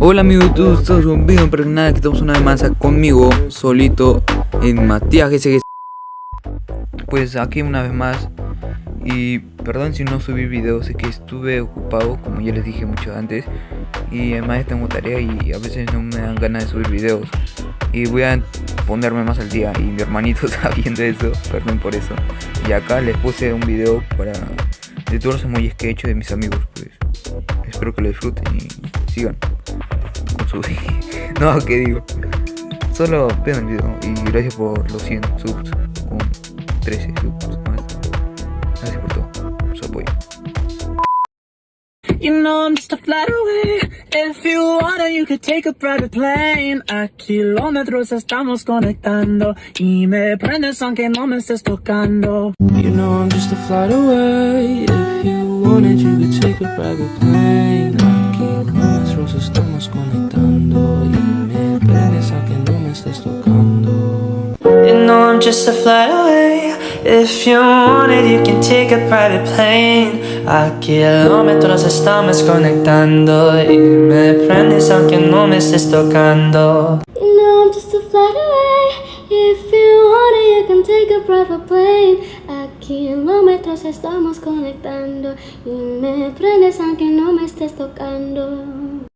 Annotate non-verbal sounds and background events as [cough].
Hola amigos, todos estamos un video pero nada, que estamos una vez más conmigo, solito, en Matías GSG Pues aquí una vez más Y perdón si no subí videos, es que estuve ocupado, como ya les dije mucho antes Y además tengo tarea y a veces no me dan ganas de subir videos. Y voy a ponerme más al día y mi hermanito [laughs] está viendo eso, perdón por eso. Y acá les puse un video para de todos los emojis que he hecho de mis amigos, pues. Espero que lo disfruten y sigan con su... [laughs] no, ¿qué digo? Solo vean el video y gracias por los 100 subs. Con 13 subs más. Gracias por todo, su apoyo. You know I'm just a flight away If you wanna you could take a private plane. A kilómetros estamos conectando. Y me prendes aunque no me estés tocando. You know I'm just a flight away If you wanted you could take a private plane just a flight away If you wanted you can take a private plane A kilómetros estamos conectando Y me prendes aunque no me estés tocando know I'm just a flight away. If you want it, you can take a private plane. A kilómetros estamos conectando y me prendes aunque no me estés tocando.